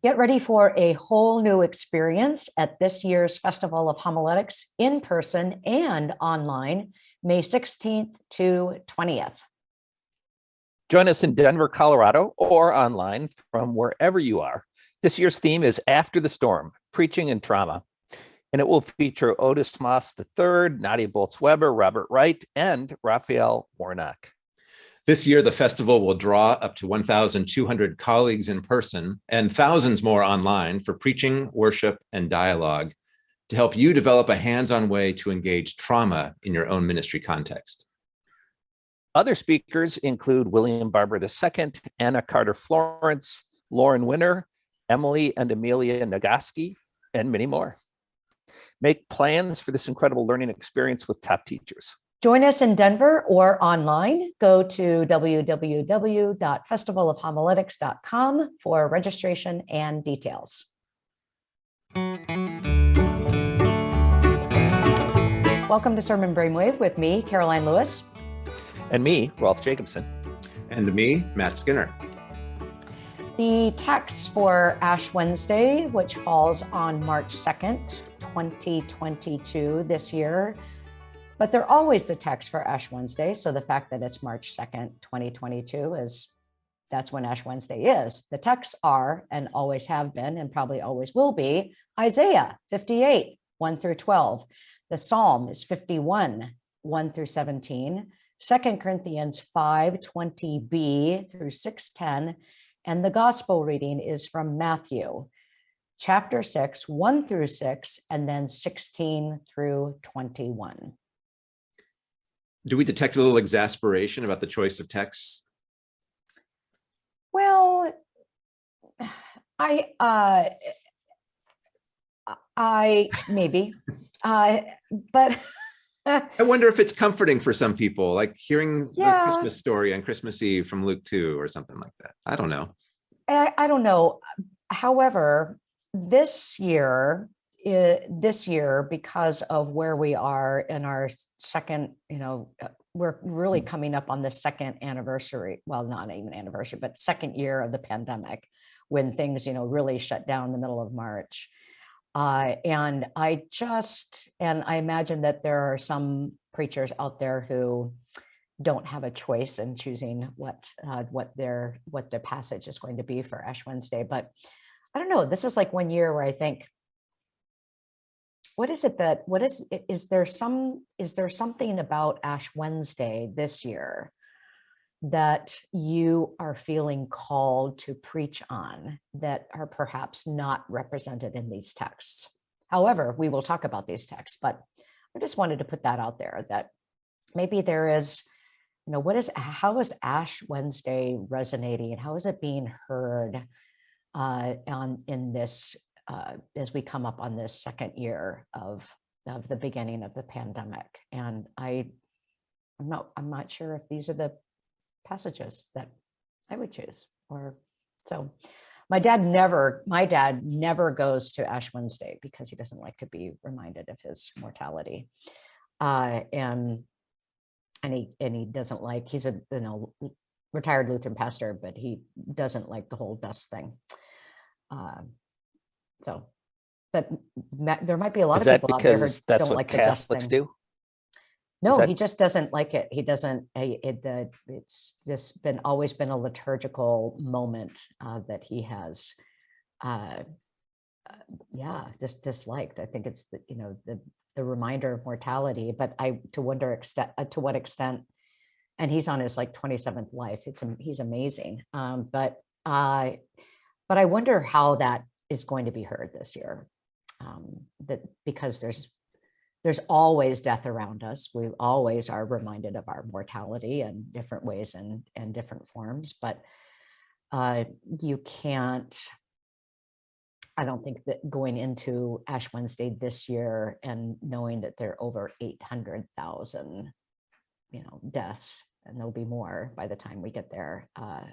Get ready for a whole new experience at this year's Festival of Homiletics in person and online, May 16th to 20th. Join us in Denver, Colorado, or online from wherever you are. This year's theme is After the Storm, Preaching and Trauma. And it will feature Otis Moss III, Nadia Bolz-Weber, Robert Wright, and Raphael Warnock. This year, the festival will draw up to 1,200 colleagues in person and thousands more online for preaching, worship, and dialogue to help you develop a hands-on way to engage trauma in your own ministry context. Other speakers include William Barber II, Anna Carter Florence, Lauren Winner, Emily and Amelia Nagoski, and many more. Make plans for this incredible learning experience with top teachers. Join us in Denver or online. Go to www.festivalofhomiletics.com for registration and details. Welcome to Sermon Brainwave with me, Karoline Lewis. And me, Rolf Jacobson. And me, Matt Skinner. The text for Ash Wednesday, which falls on March 2nd, 2022 this year, but they're always the text for Ash Wednesday. So the fact that it's March 2nd, 2022 is that's when Ash Wednesday is. The texts are and always have been and probably always will be Isaiah 58, 1 through 12. The Psalm is 51, 1 through 17. 2 Corinthians 5, 20b through 610. And the gospel reading is from Matthew chapter 6, 1 through 6, and then 16 through 21 do we detect a little exasperation about the choice of texts? Well, I, uh, I maybe, uh, but I wonder if it's comforting for some people, like hearing yeah. the Christmas story on Christmas Eve from Luke 2 or something like that. I don't know. I, I don't know. However, this year, this year because of where we are in our second, you know, uh, we're really mm. coming up on the second anniversary, well, not even anniversary, but second year of the pandemic when things, you know, really shut down in the middle of March. Uh, and I just, and I imagine that there are some preachers out there who don't have a choice in choosing what uh, what their what their passage is going to be for Ash Wednesday. But I don't know, this is like one year where I think, what is it that what is is there some is there something about ash wednesday this year that you are feeling called to preach on that are perhaps not represented in these texts? However we will talk about these texts but i just wanted to put that out there that maybe there is you know what is how is ash wednesday resonating? How is it being heard uh, on in this uh, as we come up on this second year of of the beginning of the pandemic. And I, I'm not, I'm not sure if these are the passages that I would choose or so. My dad never, my dad never goes to Ash Wednesday because he doesn't like to be reminded of his mortality. Uh, and and he and he doesn't like he's a you know retired Lutheran pastor, but he doesn't like the whole dust thing. Uh, so, but there might be a lot Is of that people out there who because that's don't what like the dust Catholics thing. do? No, that- he just doesn't like it. He doesn't, it, the, it's just been, always been a liturgical moment uh, that he has, uh, uh, yeah, just disliked. I think it's the, you know, the, the reminder of mortality, but I, to wonder extent, uh, to what extent, and he's on his like 27th life. It's, am- he's amazing. Um, but, uh, but I wonder how that is going to be heard this year. Um, that because there's there's always death around us. We always are reminded of our mortality in different ways and, and different forms, but uh, you can't, I don't think that going into Ash Wednesday this year and knowing that there are over 800,000, you know, deaths, and there'll be more by the time we get there, uh,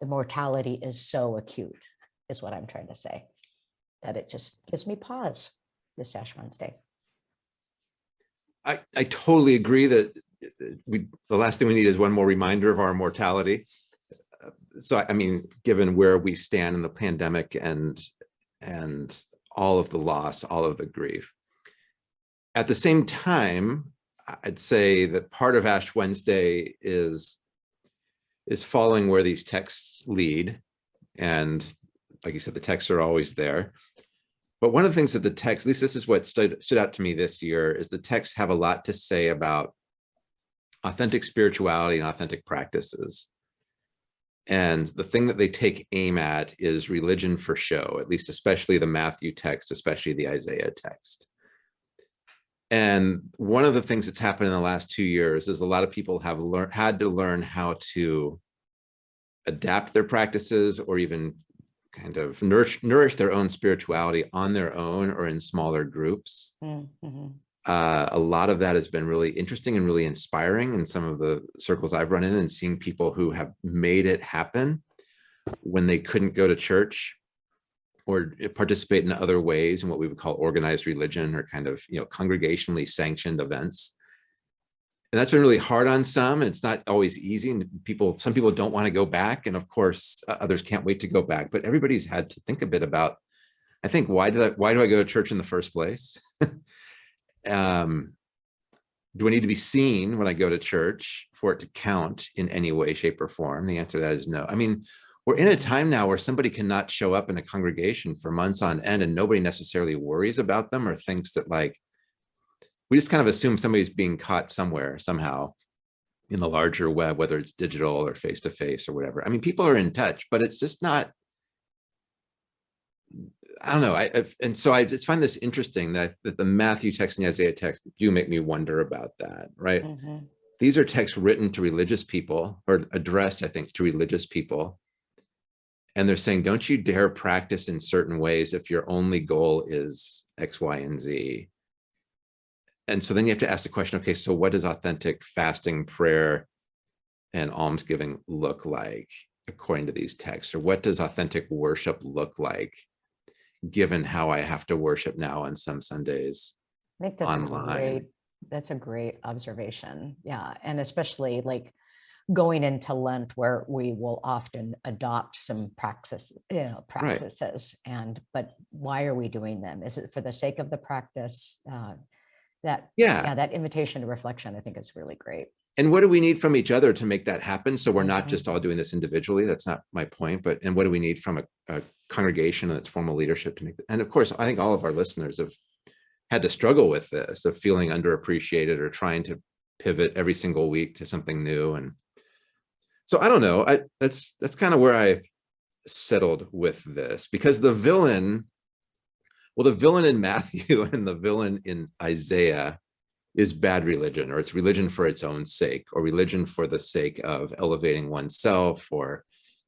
the mortality is so acute is what I'm trying to say. That it just gives me pause this Ash Wednesday. I, I totally agree that we the last thing we need is one more reminder of our mortality. So I mean, given where we stand in the pandemic and, and all of the loss, all of the grief. At the same time, I'd say that part of Ash Wednesday is, is following where these texts lead. And like you said, the texts are always there. But one of the things that the text, at least this is what stood, stood out to me this year, is the texts have a lot to say about authentic spirituality and authentic practices. And the thing that they take aim at is religion for show, at least especially the Matthew text, especially the Isaiah text. And one of the things that's happened in the last two years is a lot of people have learned had to learn how to adapt their practices or even kind of nourish, nourish their own spirituality on their own or in smaller groups. Mm, mhm. Uh, a lot of that has been really interesting and really inspiring in some of the circles I've run in and seeing people who have made it happen when they couldn't go to church or participate in other ways in what we would call organized religion or kind of, you know, congregationally sanctioned events. And that's been really hard on some. It's not always easy. And people, some people don't want to go back. And of course, others can't wait to go back. But everybody's had to think a bit about, I think, why did I, why do I go to church in the first place? um, do I need to be seen when I go to church for it to count in any way, shape, or form? The answer to that is no. I mean, we're in a time now where somebody cannot show up in a congregation for months on end and nobody necessarily worries about them or thinks that like, we just kind of assume somebody's being caught somewhere, somehow in the larger web, whether it's digital or face-to-face -face or whatever. I mean, people are in touch, but it's just not, I don't know. I I've, and so I just find this interesting that that the Matthew text and the Isaiah text do make me wonder about that, right? Mhm. These are texts written to religious people or addressed, I think, to religious people. And they're saying, don't you dare practice in certain ways if your only goal is X, Y, and Z. And so then you have to ask the question, okay, so what does authentic fasting, prayer, and almsgiving look like according to these texts? Or what does authentic worship look like given how I have to worship now on some Sundays. I think that's a online. great, that's a great observation. Yeah. And especially like going into Lent where we will often adopt some you know, practices and, but why are we doing them? Is it for the sake of the practice? Uh, That, Yeah. yeah, that invitation to reflection, I think is really great. And what do we need from each other to make that happen? So we're not Mhm. just all doing this individually. That's not my point, but and what do we need from a, a congregation and its formal leadership to make that? And of course, I think all of our listeners have had to struggle with this of feeling underappreciated or trying to pivot every single week to something new. And so I don't know. I that's that's kind of where I settled with this because the villain, well, the villain in Matthew and the villain in Isaiah is bad religion or it's religion for its own sake or religion for the sake of elevating oneself or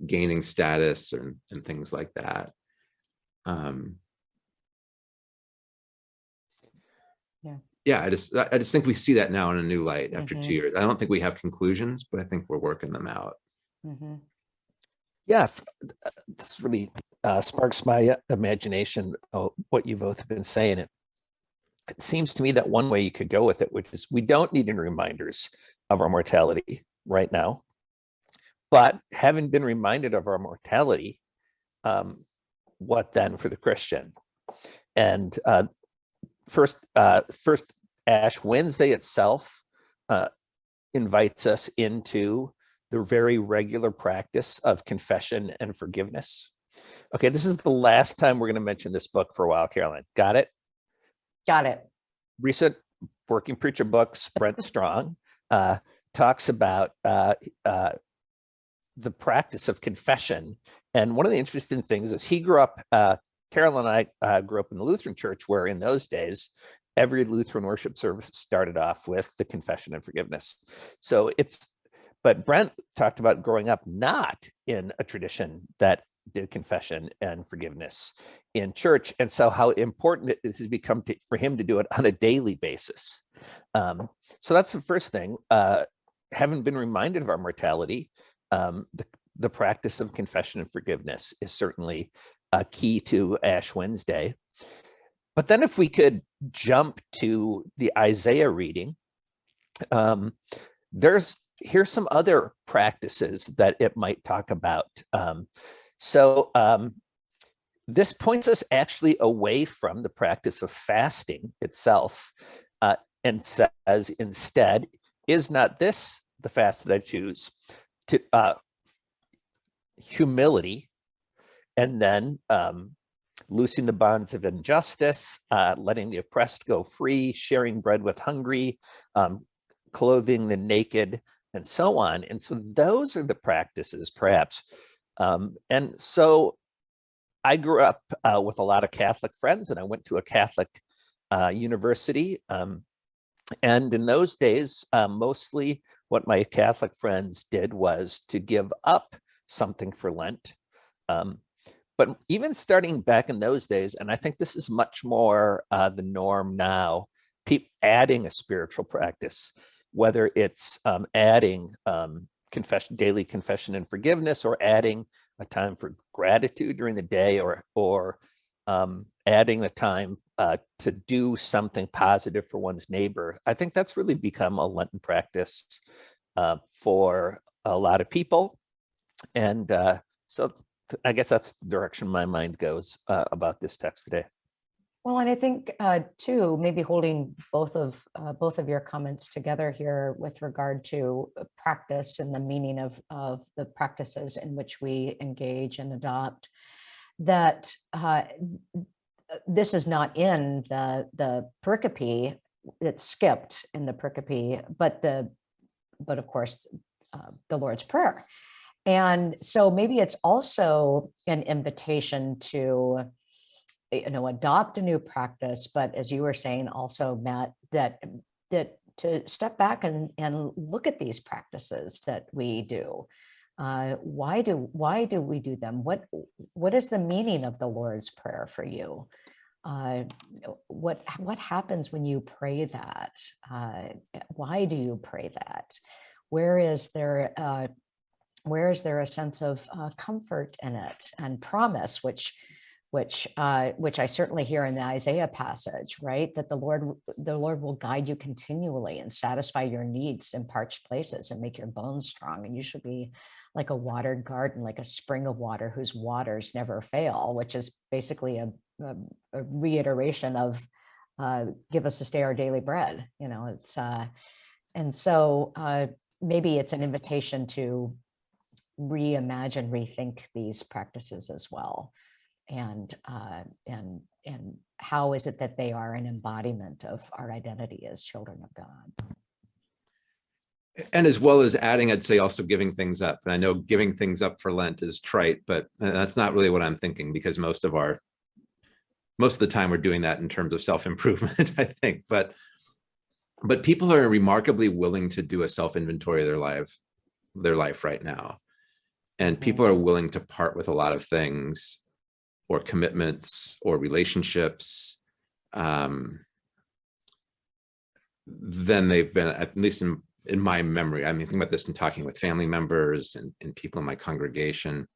gaining status and, and things like that. Um, Yeah. Yeah, I just I I just think we see that now in a new light after Mhm. two years. I don't think we have conclusions, but I think we're working them out. Mhm. Yeah, f- uh, this is really uh, sparks my imagination what you both have been saying. It, it seems to me that one way you could go with it, which is we don't need any reminders of our mortality right now. But having been reminded of our mortality, um, what then for the Christian? And uh, first, uh, first Ash Wednesday itself uh, invites us into the very regular practice of confession and forgiveness. Okay, this is the last time we're going to mention this book for a while, Karoline. Got it? Got it. Recent working preacher books, Brent Strawn, uh, talks about uh, uh, the practice of confession. And one of the interesting things is he grew up, uh, Carol and I uh, grew up in the Lutheran church, where in those days, every Lutheran worship service started off with the confession and forgiveness. So it's, but Brent talked about growing up not in a tradition that did confession and forgiveness in church and so how important it has become to, for him to do it on a daily basis um, so that's the first thing uh, having been reminded of our mortality um, the, the practice of confession and forgiveness is certainly a key to ash wednesday but then if we could jump to the isaiah reading um, there's here's some other practices that it might talk about. Um, so um, this points us actually away from the practice of fasting itself uh, and says instead, is not this the fast that I choose? To uh, humility and then um, loosing the bonds of injustice, uh, letting the oppressed go free, sharing bread with hungry, um, clothing the naked, and so on. And so those are the practices, perhaps. Um, and so I grew up uh, with a lot of Catholic friends, and I went to a Catholic uh, university. Um, and in those days, uh, mostly what my Catholic friends did was to give up something for Lent. Um, but even starting back in those days, and I think this is much more uh, the norm now, keep adding a spiritual practice, whether it's um, adding um, confession, daily confession and forgiveness, or adding a time for gratitude during the day, or or um, adding the time uh, to do something positive for one's neighbor. I think that's really become a Lenten practice uh, for a lot of people, and uh, so I guess that's the direction my mind goes uh, about this text today. Well, and I think uh, too, maybe holding both of uh, both of your comments together here with regard to uh, practice and the meaning of of the practices in which we engage and adopt. That uh, this is not in the the pericope; it's skipped in the pericope, but the but of course uh, the Lord's Prayer. And so maybe it's also an invitation to you know, adopt a new practice, but as you were saying also, Matt, that that to step back and, and look at these practices that we do. Uh, why do why do we do them? What what is the meaning of the Lord's Prayer for you? Uh, what what happens when you pray that? Uh, why do you pray that? Where is there uh, where is there a sense of uh, comfort in it and promise, which which uh, which I certainly hear in the Isaiah passage, right? That the Lord the Lord will guide you continually and satisfy your needs in parched places and make your bones strong. And you should be like a watered garden, like a spring of water whose waters never fail, which is basically a, a, a reiteration of uh, give us this day our daily bread. You know, it's uh, and so uh, maybe it's an invitation to reimagine, rethink these practices as well and uh, and and how is it that they are an embodiment of our identity as children of God? And as well as adding, I'd say also giving things up. And I know giving things up for Lent is trite, but uh, that's not really what I'm thinking because most of our most of the time we're doing that in terms of self-improvement, I think. But but people are remarkably willing to do a self-inventory of their life, their life right now. And people are willing to part with a lot of things or commitments or relationships, um, then they've been, at least in, in my memory, I mean, think about this in talking with family members and, and people in my congregation,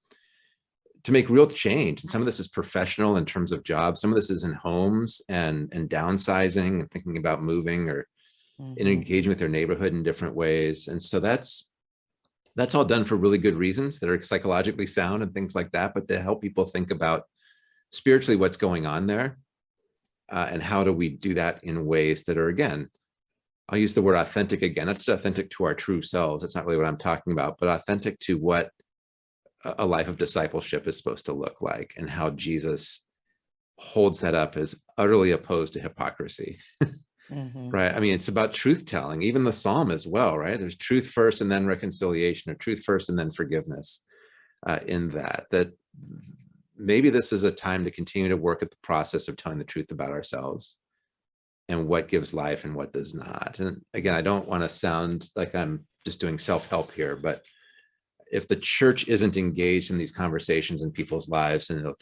to make real change. And some of this is professional in terms of jobs. Some of this is in homes and, and downsizing and thinking about moving or mm -hmm. engaging with their neighborhood in different ways. And so that's that's all done for really good reasons that are psychologically sound and things like that, but to help people think about spiritually what's going on there uh, and how do we do that in ways that are again i'll use the word authentic again. That's authentic to our true selves. That's not really what i'm talking about but authentic to what a life of discipleship is supposed to look like and how jesus holds that up as utterly opposed to hypocrisy. Mm -hmm. right? I mean it's about truth telling even the psalm as well right? There's truth first and then reconciliation or truth first and then forgiveness uh, in that that maybe this is a time to continue to work at the process of telling the truth about ourselves and what gives life and what does not. And again, I don't want to sound like I'm just doing self-help here, but if the church isn't engaged in these conversations in people's lives, and it'll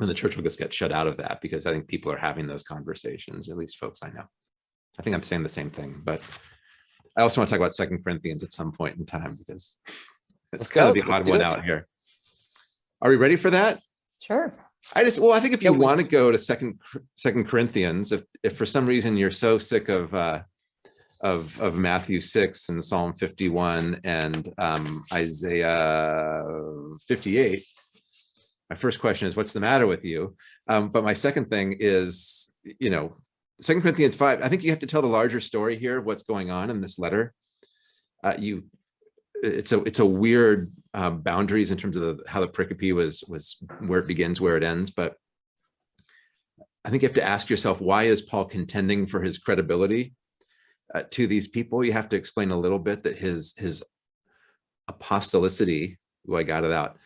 and the church will just get shut out of that because I think people are having those conversations, at least folks I know. I think I'm saying the same thing, but I also want to talk about Second Corinthians at some point in time because it's kind of the odd one out here. Are we ready for that? Sure. I just, well, I think if you want to go to second, second Corinthians, if, if for some reason you're so sick of, uh, of, of Matthew 6 and Psalm 51 and um, Isaiah 58, my first question is, what's the matter with you? Um, but my second thing is, you know, Second Corinthians 5, I think you have to tell the larger story here of what's going on in this letter. Uh, you, it's a it's a weird um, boundaries in terms of the, how the pericope was was where it begins, where it ends. But I think you have to ask yourself, why is Paul contending for his credibility uh, to these people? You have to explain a little bit that his his apostolicity, oh, I got it out,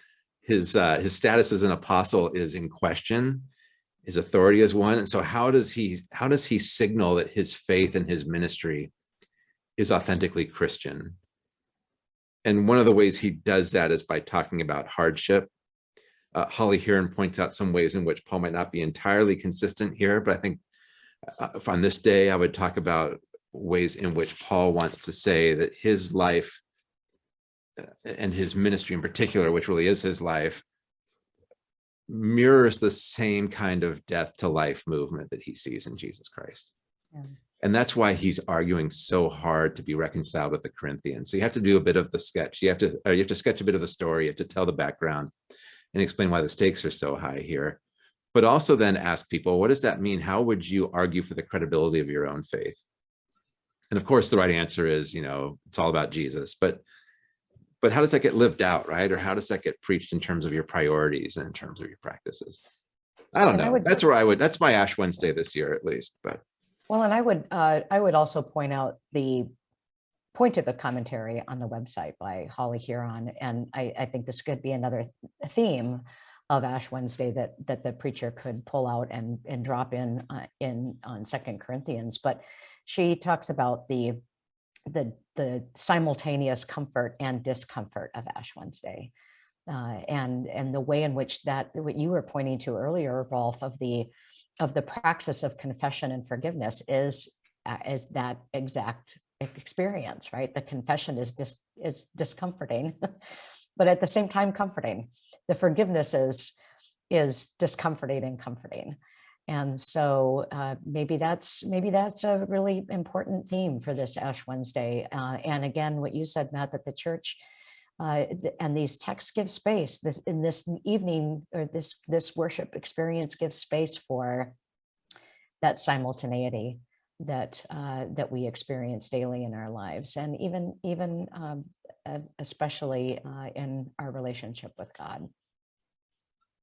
his uh, his status as an apostle is in question, his authority as one. And so how does he how does he signal that his faith and his ministry is authentically Christian? And one of the ways he does that is by talking about hardship. Uh, Holly Hearon points out some ways in which Paul might not be entirely consistent here, but I think uh, on this day, I would talk about ways in which Paul wants to say that his life uh, and his ministry in particular, which really is his life, mirrors the same kind of death to life movement that he sees in Jesus Christ. Yeah. And that's why he's arguing so hard to be reconciled with the Corinthians. So you have to do a bit of the sketch. You have to, or you have to sketch a bit of the story. You have to tell the background and explain why the stakes are so high here. But also then ask people, what does that mean? How would you argue for the credibility of your own faith? And of course, the right answer is, you know, it's all about Jesus. But but how does that get lived out, right? Or how does that get preached in terms of your priorities and in terms of your practices? I don't And I know. would- That's where I would, that's my Ash Wednesday this year, at least, but Well, and I would, uh, I would also point out the point of the commentary on the website by Holly Hearon. And I, I think this could be another theme of Ash Wednesday that, that the preacher could pull out and, and drop in, uh, in on Second Corinthians. But she talks about the, the, the simultaneous comfort and discomfort of Ash Wednesday. Uh, and, and the way in which that, what you were pointing to earlier, Rolf, of the, of the praxis of confession and forgiveness is uh, is that exact experience, right? The confession is dis is discomforting, but at the same time comforting. The forgiveness is is discomforting and comforting. And so uh, maybe that's maybe that's a really important theme for this Ash Wednesday. Uh, and again, what you said, Matt, that the church uh, and these texts give space this in this evening or this this worship experience gives space for that simultaneity that uh, that we experience daily in our lives and even even um, especially uh, in our relationship with God.